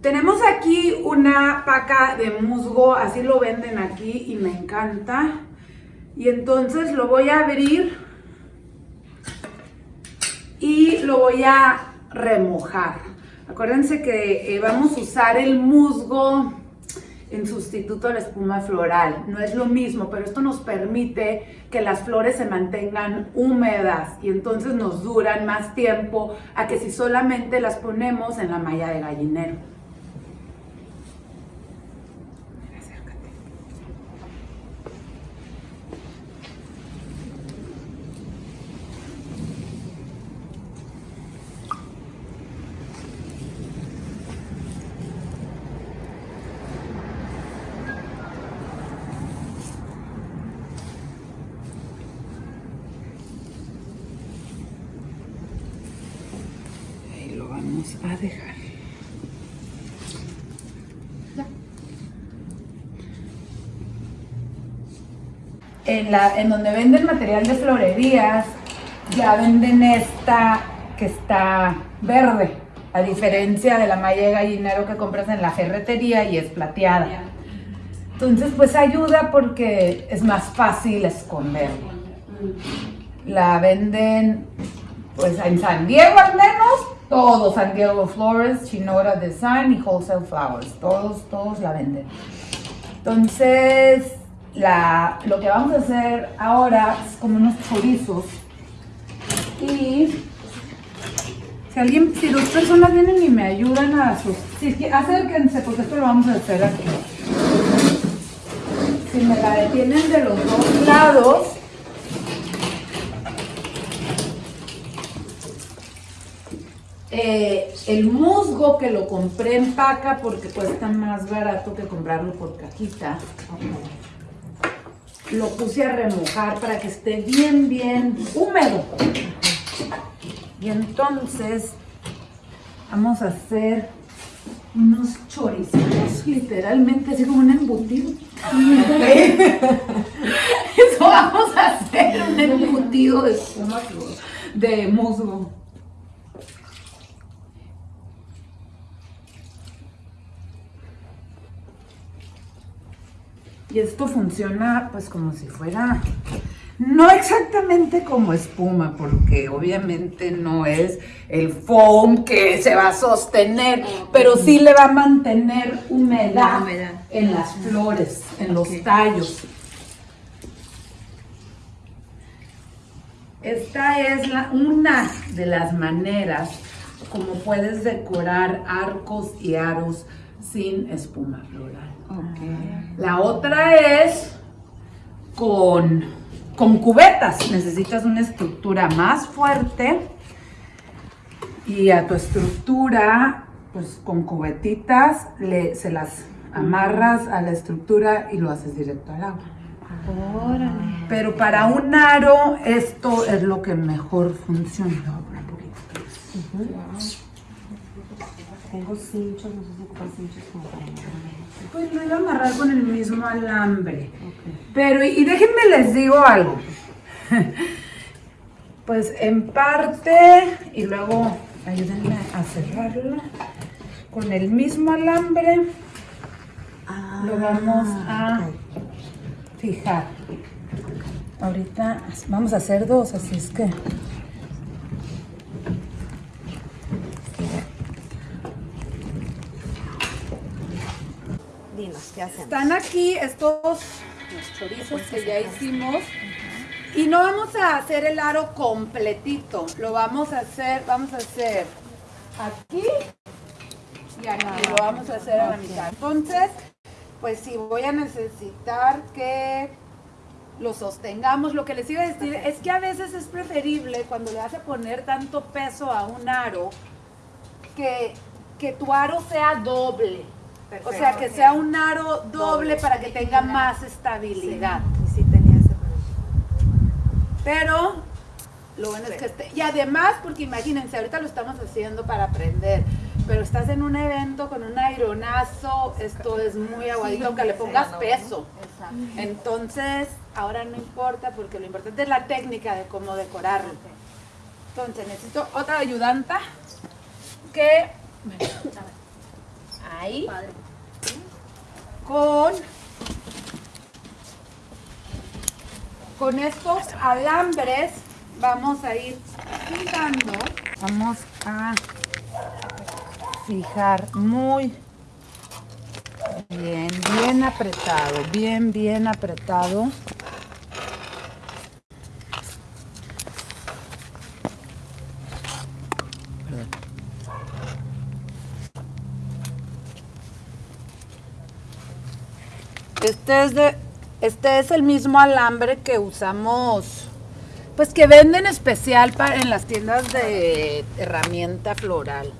Tenemos aquí una paca de musgo, así lo venden aquí y me encanta. Y entonces lo voy a abrir y lo voy a remojar. Acuérdense que eh, vamos a usar el musgo en sustituto de la espuma floral. No es lo mismo, pero esto nos permite que las flores se mantengan húmedas y entonces nos duran más tiempo a que si solamente las ponemos en la malla de gallinero. a dejar. En, la, en donde venden material de florerías, ya venden esta que está verde, a diferencia de la malla de gallinero que compras en la ferretería y es plateada. Entonces, pues ayuda porque es más fácil esconder. La venden, pues en San Diego al menos, todos, San Diego Flores, Chinora Design y Wholesale Flowers. Todos, todos la venden. Entonces, la, lo que vamos a hacer ahora es como unos chorizos. Y si alguien, si dos personas vienen y me ayudan a sus... Acérquense porque esto lo vamos a hacer aquí. Si me la detienen de los dos lados, Eh, el musgo que lo compré en paca porque cuesta más barato que comprarlo por cajita. Lo puse a remojar para que esté bien, bien húmedo. Y entonces vamos a hacer unos chorizos, literalmente así como un embutido. Eso vamos a hacer, un embutido de, de musgo. Y esto funciona pues como si fuera, no exactamente como espuma, porque obviamente no es el foam que se va a sostener, pero sí le va a mantener humedad, en las flores, en los tallos. Esta es la, una de las maneras como puedes decorar arcos y aros sin espuma floral. La otra es con, con cubetas. Necesitas una estructura más fuerte y a tu estructura, pues con cubetitas, le, se las amarras a la estructura y lo haces directo al agua. Pero para un aro, esto es lo que mejor funciona. Tengo cinchos, no sé si ocupan cinchos como para Pues lo iba a amarrar con el mismo alambre. Pero, y déjenme les digo algo. pues en parte, y luego ayúdenme a cerrarla con el mismo alambre. Ah, lo vamos a fijar. Ahorita vamos a hacer dos, así es que Están aquí estos chorizos que ya hicimos. Y no vamos a hacer el aro completito. Lo vamos a hacer, vamos a hacer aquí y aquí. Lo vamos a hacer a la mitad. Entonces, pues sí, voy a necesitar que lo sostengamos. Lo que les iba a decir es que a veces es preferible cuando le vas a poner tanto peso a un aro que, que tu aro sea doble. O sea, que sea un aro doble, para que tenga más estabilidad. Sí, sí tenía ese Pero lo bueno es que esté. Y además, porque imagínense, ahorita lo estamos haciendo para aprender, pero estás en un evento con un aironazo, esto es muy aguadito, aunque le pongas peso. Entonces, ahora no importa, porque lo importante es la técnica de cómo decorarlo. Entonces, necesito otra ayudanta que. Ahí. Con con estos alambres vamos a ir fijando. Vamos a fijar muy bien, bien apretado, bien, bien apretado. Este este es el mismo alambre que usamos, pues que venden especial para, en las tiendas de herramienta floral.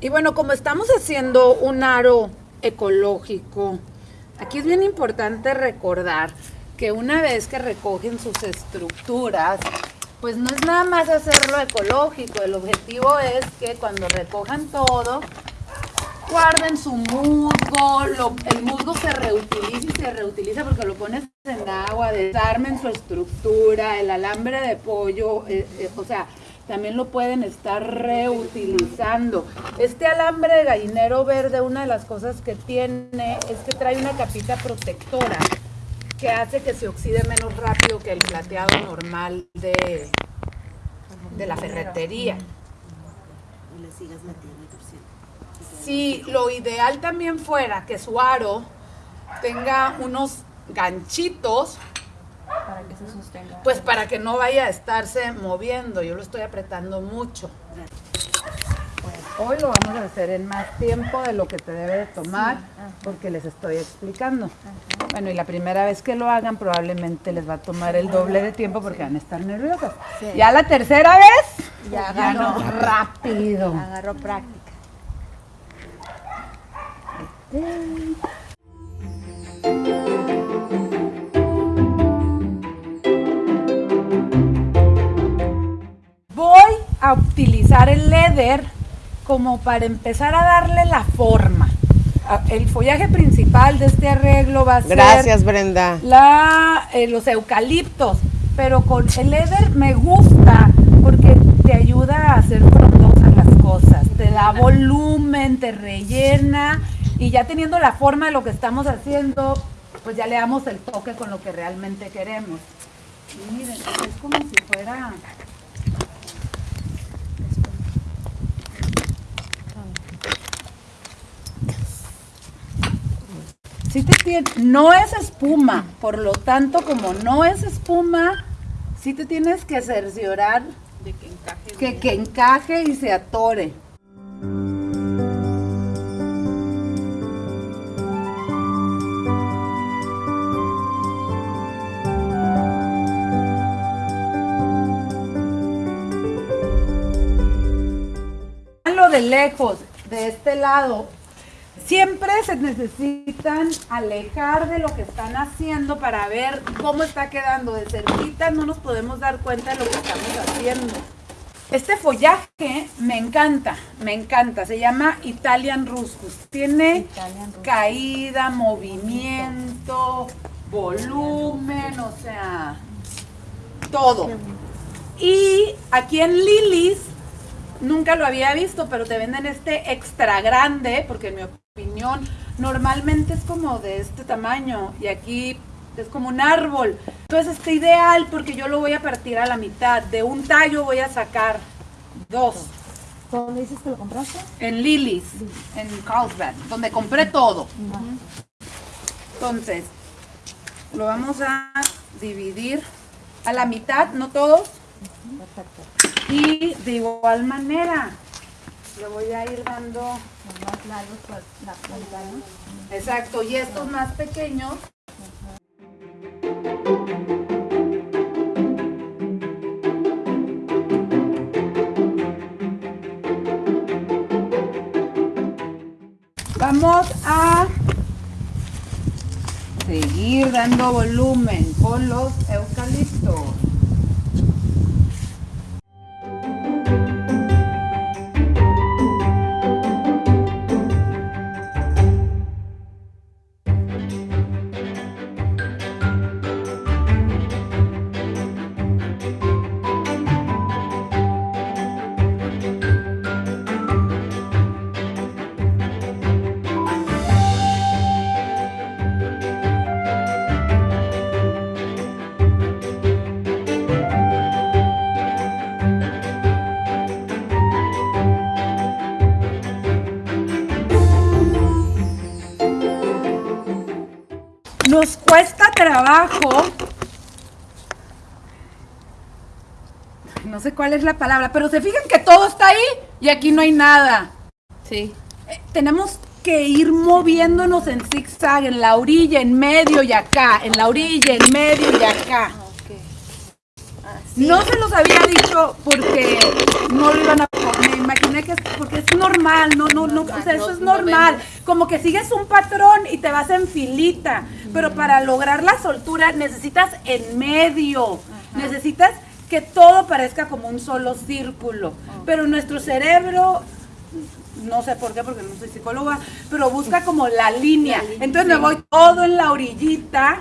Y bueno, como estamos haciendo un aro ecológico, aquí es bien importante recordar que una vez que recogen sus estructuras, pues no es nada más hacerlo ecológico, el objetivo es que cuando recojan todo, guarden su musgo, el musgo se reutiliza y se reutiliza porque lo pones en agua, desarmen su estructura, el alambre de pollo, eh, eh, o sea, también lo pueden estar reutilizando. Este alambre de gallinero verde, una de las cosas que tiene es que trae una capita protectora que hace que se oxide menos rápido que el plateado normal de, de la ferretería. Y le sigas metiendo si lo ideal también fuera que su aro tenga unos ganchitos para que se sostenga. Pues para que no vaya a estarse moviendo. Yo lo estoy apretando mucho. hoy lo vamos a hacer en más tiempo de lo que te debe de tomar porque les estoy explicando. Bueno, y la primera vez que lo hagan probablemente les va a tomar el doble de tiempo porque van a estar nerviosas. Ya la tercera vez, ya, ya no, rápido. Agarró práctica. Voy a utilizar el leather como para empezar a darle la forma. Ah, el follaje principal de este arreglo va a ser Gracias, Brenda. La, eh, los eucaliptos, pero con el leather me gusta porque te ayuda a hacer frondosas las cosas, te da volumen, te rellena y ya teniendo la forma de lo que estamos haciendo, pues ya le damos el toque con lo que realmente queremos. Y miren, es como si fuera... Sí te tiene, no es espuma, por lo tanto, como no es espuma, sí te tienes que cerciorar de que encaje, que, que encaje y se atore. Lejos, de este lado, siempre se necesitan alejar de lo que están haciendo para ver cómo está quedando. De cerquita no nos podemos dar cuenta de lo que estamos haciendo. Este follaje me encanta, me encanta. Se llama Italian Ruscus. Tiene caída, movimiento, volumen, o sea, todo. Y aquí en Lilis nunca lo había visto, pero te venden este extra grande, porque en mi opinión normalmente es como de este tamaño y aquí es como un árbol. Entonces está ideal porque yo lo voy a partir a la mitad. De un tallo voy a sacar dos. ¿Dónde dices que lo compraste? En Lily's, en Carlsbad, donde compré todo. Entonces, lo vamos a dividir a la mitad, no todos. Perfecto. Y de igual manera, le voy a ir dando más largos la punta, ¿no? Exacto, y estos más pequeños. Vamos a seguir dando volumen con los eucaliptos. No sé cuál es la palabra, pero se fijan que todo está ahí y aquí no hay nada. Sí. Eh, tenemos que ir moviéndonos en zigzag, en la orilla, en medio y acá, en la orilla, en medio y acá. No se los había dicho porque no lo iban a me imaginé que es porque es normal, no, no, no, o sea, eso es normal. Como que sigues un patrón y te vas en filita, pero para lograr la soltura necesitas en medio, necesitas que todo parezca como un solo círculo. Pero nuestro cerebro no sé por qué, porque no soy psicóloga, pero busca como la línea. Entonces me voy todo en la orillita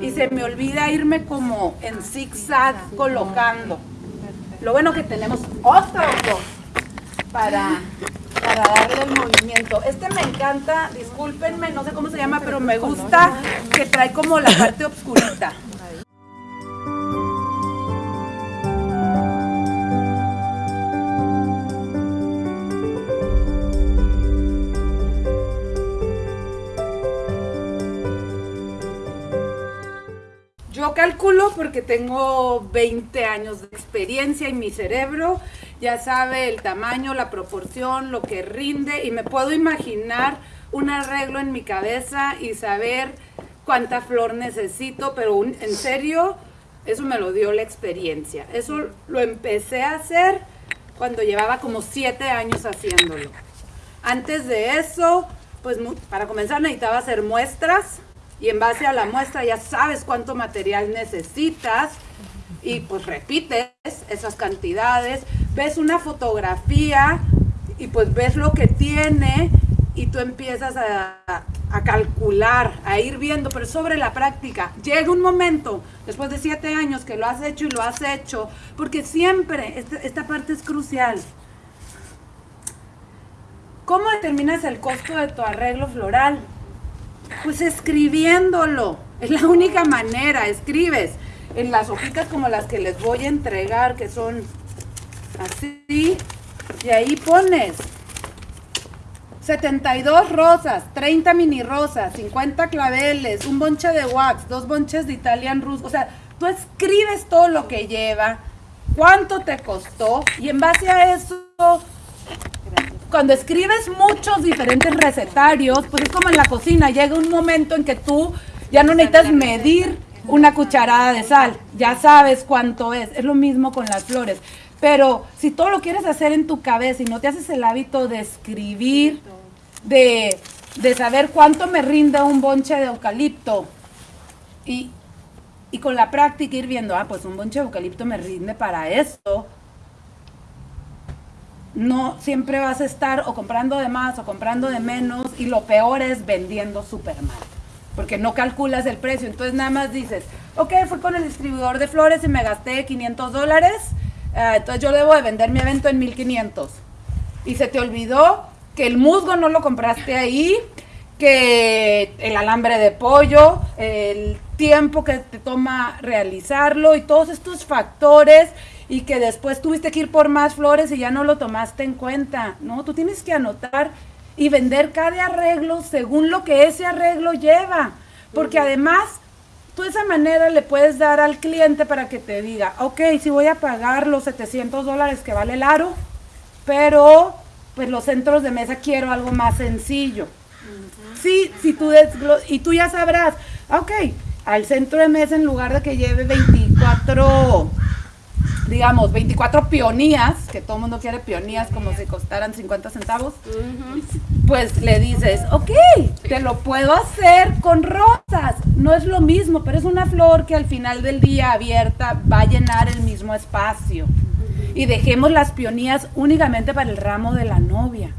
y se me olvida irme como en zigzag colocando. Lo bueno que tenemos otro dos para, para darle el movimiento. Este me encanta, discúlpenme, no sé cómo se llama, pero me gusta que trae como la parte obscurita. Yo calculo porque tengo 20 años de experiencia y mi cerebro ya sabe el tamaño, la proporción, lo que rinde y me puedo imaginar un arreglo en mi cabeza y saber cuánta flor necesito, pero en serio, eso me lo dio la experiencia. Eso lo empecé a hacer cuando llevaba como 7 años haciéndolo. Antes de eso, pues para comenzar necesitaba hacer muestras y en base a la muestra ya sabes cuánto material necesitas y pues repites esas cantidades, ves una fotografía y pues ves lo que tiene y tú empiezas a, calcular, a ir viendo, pero sobre la práctica. Llega un momento, después de siete años, que lo has hecho y lo has hecho, porque siempre, esta, esta parte es crucial. ¿Cómo determinas el costo de tu arreglo floral? Pues escribiéndolo. Es la única manera. Escribes en las hojitas como las que les voy a entregar, que son así. Y ahí pones 72 rosas, 30 mini rosas, 50 claveles, un bonche de wax, dos bonches de Italian Rus. O sea, tú escribes todo lo que lleva, cuánto te costó y en base a eso cuando escribes muchos diferentes recetarios, pues es como en la cocina, llega un momento en que tú ya no necesitas medir una cucharada de sal, ya sabes cuánto es, es lo mismo con las flores. Pero si todo lo quieres hacer en tu cabeza y no te haces el hábito de escribir, de, de saber cuánto me rinde un bonche de eucalipto, y, y con la práctica ir viendo, ah, pues un bonche de eucalipto me rinde para esto, no siempre vas a estar o comprando de más o comprando de menos y lo peor es vendiendo súper mal, porque no calculas el precio. Entonces nada más dices, ok, fui con el distribuidor de flores y me gasté 500 dólares, eh, entonces yo debo de vender mi evento en 1500. Y se te olvidó que el musgo no lo compraste ahí, que el alambre de pollo, el tiempo que te toma realizarlo y todos estos factores y que después tuviste que ir por más flores y ya no lo tomaste en cuenta, ¿no? Tú tienes que anotar y vender cada arreglo según lo que ese arreglo lleva, porque además tú de esa manera le puedes dar al cliente para que te diga, ok, si voy a pagar los 700 dólares que vale el aro, pero pues los centros de mesa quiero algo más sencillo. Sí, si tú y tú ya sabrás, ok, al centro de mesa en lugar de que lleve 24 digamos, 24 pionías, que todo el mundo quiere pionías como si costaran 50 centavos, pues le dices, ok, te lo puedo hacer con rosas. No es lo mismo, pero es una flor que al final del día abierta va a llenar el mismo espacio. Y dejemos las pionías únicamente para el ramo de la novia.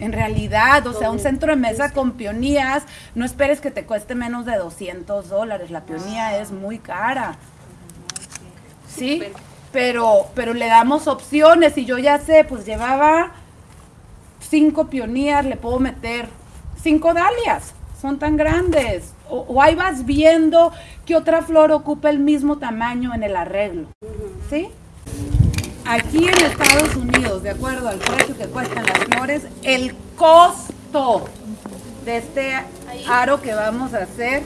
En realidad, o sea, un centro de mesa con pionías, no esperes que te cueste menos de 200 dólares. La pionía es muy cara. ¿Sí? Pero, pero le damos opciones y yo ya sé, pues llevaba cinco pionías, le puedo meter cinco dalias, son tan grandes. O, ahí vas viendo que otra flor ocupa el mismo tamaño en el arreglo. ¿Sí? Aquí en Estados Unidos, de acuerdo al precio que cuestan las flores, el costo de este aro que vamos a hacer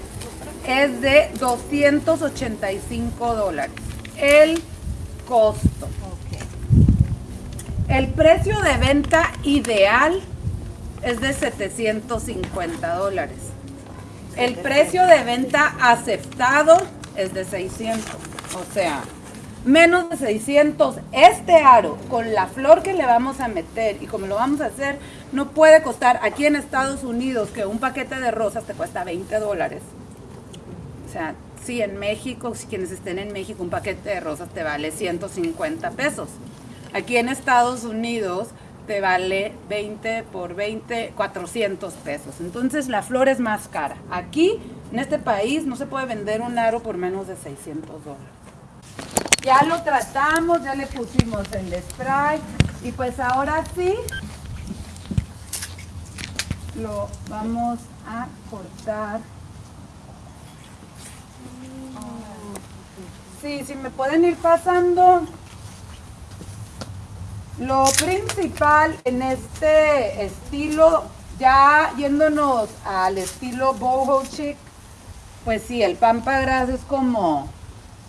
es de 285 dólares. El costo. El precio de venta ideal es de 750 dólares. El precio de venta aceptado es de 600. O sea, menos de 600. Este aro, con la flor que le vamos a meter y como lo vamos a hacer, no puede costar aquí en Estados Unidos que un paquete de rosas te cuesta 20 dólares. O sea, si en México, si quienes estén en México, un paquete de rosas te vale 150 pesos. Aquí en Estados Unidos te vale 20 por 20, 400 pesos. Entonces la flor es más cara. Aquí, en este país, no se puede vender un aro por menos de 600 dólares. Ya lo tratamos, ya le pusimos el spray y pues ahora sí lo vamos a cortar. Sí, si me pueden ir pasando. Lo principal en este estilo, ya yéndonos al estilo boho chic, pues sí, el pampa gras es como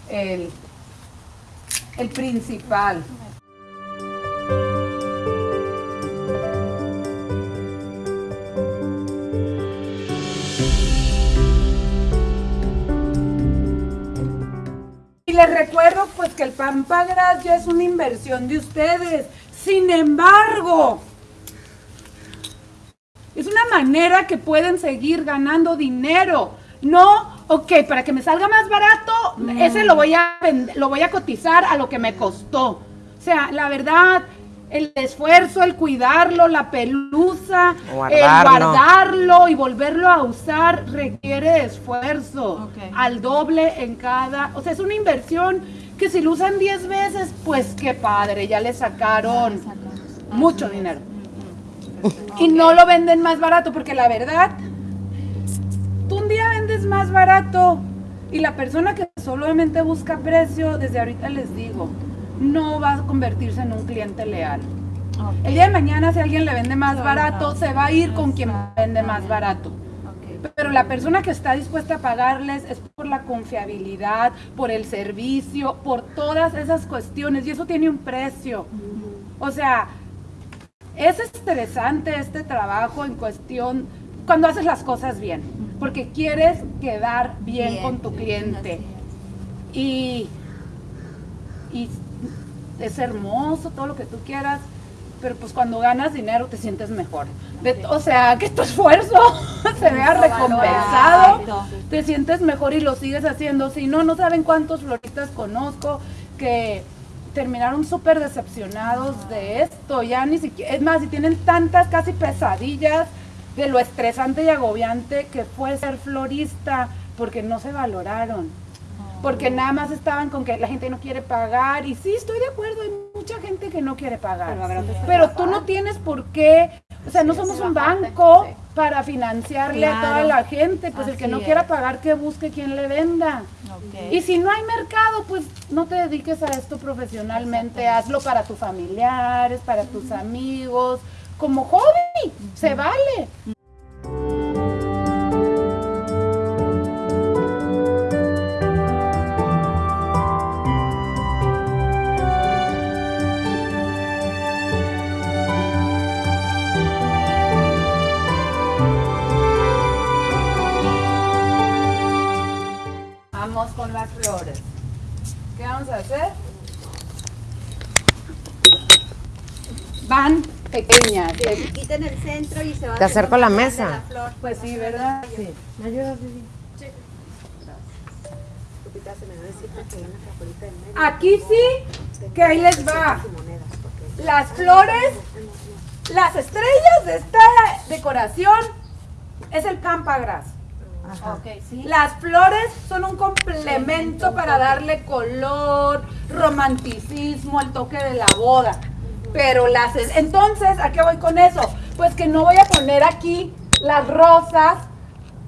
el, el principal. Pues que el Pampa Gras ya es una inversión de ustedes. Sin embargo, es una manera que pueden seguir ganando dinero. No, ok, para que me salga más barato, ese lo voy a lo voy a cotizar a lo que me costó. O sea, la verdad, el esfuerzo, el cuidarlo, la pelusa, el Guardarlo. y volverlo a usar requiere esfuerzo. Al doble en cada. O sea, es una inversión que si lo usan 10 veces, pues qué padre, ya le sacaron mucho dinero. Y no lo venden más barato, porque la verdad, tú un día vendes más barato y la persona que solamente busca precio, desde ahorita les digo, no va a convertirse en un cliente leal. El día de mañana, si alguien le vende más barato, se va a ir con quien vende más barato. Pero la persona que está dispuesta a pagarles es por la confiabilidad, por el servicio, por todas esas cuestiones. Y eso tiene un precio. O sea, es estresante este trabajo en cuestión cuando haces las cosas bien. Porque quieres quedar bien, Bien, con tu cliente. Y, y es hermoso, todo lo que tú quieras, pero pues cuando ganas dinero te sientes mejor. De- o sea, que tu esfuerzo se vea recompensado, te sientes mejor y lo sigues haciendo. Si no, no saben cuántos floristas conozco que terminaron súper decepcionados de esto. Ya ni siquiera, es más, si tienen tantas casi pesadillas de lo estresante y agobiante que fue ser florista, porque no se valoraron porque nada más estaban con que la gente no quiere pagar. Y sí estoy de acuerdo hay mucha gente que no quiere pagar. Pero, tú no tienes por qué o sea no somos un banco para financiarle a toda la gente. Pues el que no es. quiera pagar que busque quien le venda. Y si no hay mercado pues no te dediques a esto profesionalmente. Hazlo para tus familiares para tus amigos. Como hobby se vale Van pequeñas. Se quiten el centro y se va Te acerco la mesa. la flor. Pues sí, ¿verdad? Sí. ¿Me ayudas, Vivi? Lupita, se me va a decir que hay una capolita en medio. Aquí sí, que ahí les va. Las flores, las estrellas de esta decoración es el campagras. Ajá. Las flores son un complemento para darle color, romanticismo, el toque de la boda. Pero las entonces, ¿a qué voy con eso? Pues que no voy a poner aquí las rosas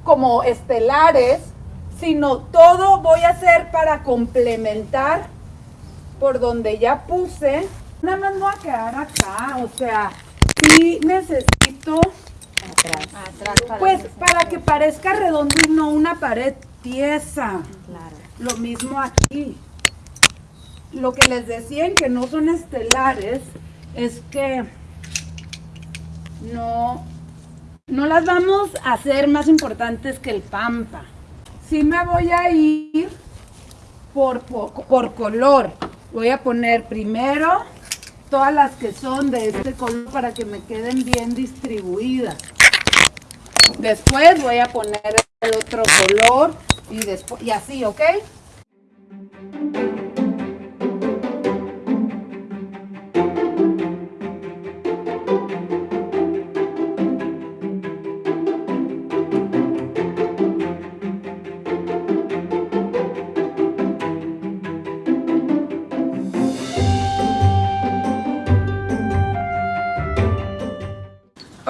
como estelares, sino todo voy a hacer para complementar por donde ya puse. Nada más voy a quedar acá, o sea, sí necesito atrás. Pues para que parezca redondo y no una pared tiesa. Claro. Lo mismo aquí. Lo que les decían que no son estelares es que no, no las vamos a hacer más importantes que el pampa. Sí me voy a ir por, por, por color. Voy a poner primero todas las que son de este color para que me queden bien distribuidas. Después voy a poner el otro color y después y así, ¿ok?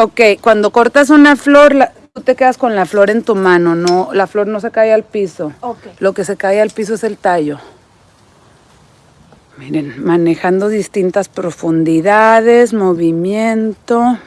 Ok, cuando cortas una flor, la- tú te quedas con la flor en tu mano, no, la flor no se cae al piso. Ok. Lo que se cae al piso es el tallo. Miren, manejando distintas profundidades, movimiento.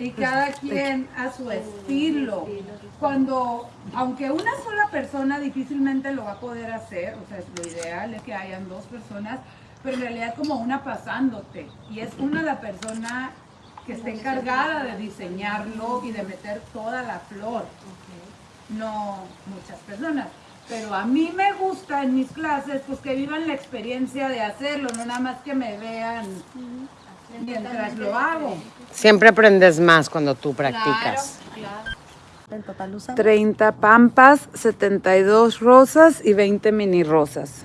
Y cada quien a su estilo. Cuando, aunque una sola persona difícilmente lo va a poder hacer, o sea, es lo ideal es que hayan dos personas, pero en realidad como una pasándote y es una la persona que está encargada de diseñarlo y de meter toda la flor, no muchas personas. Pero a mí me gusta en mis clases pues que vivan la experiencia de hacerlo, no nada más que me vean mientras lo hago. Siempre aprendes más cuando tú practicas. Total usan 30 pampas, 72 rosas y 20 mini rosas.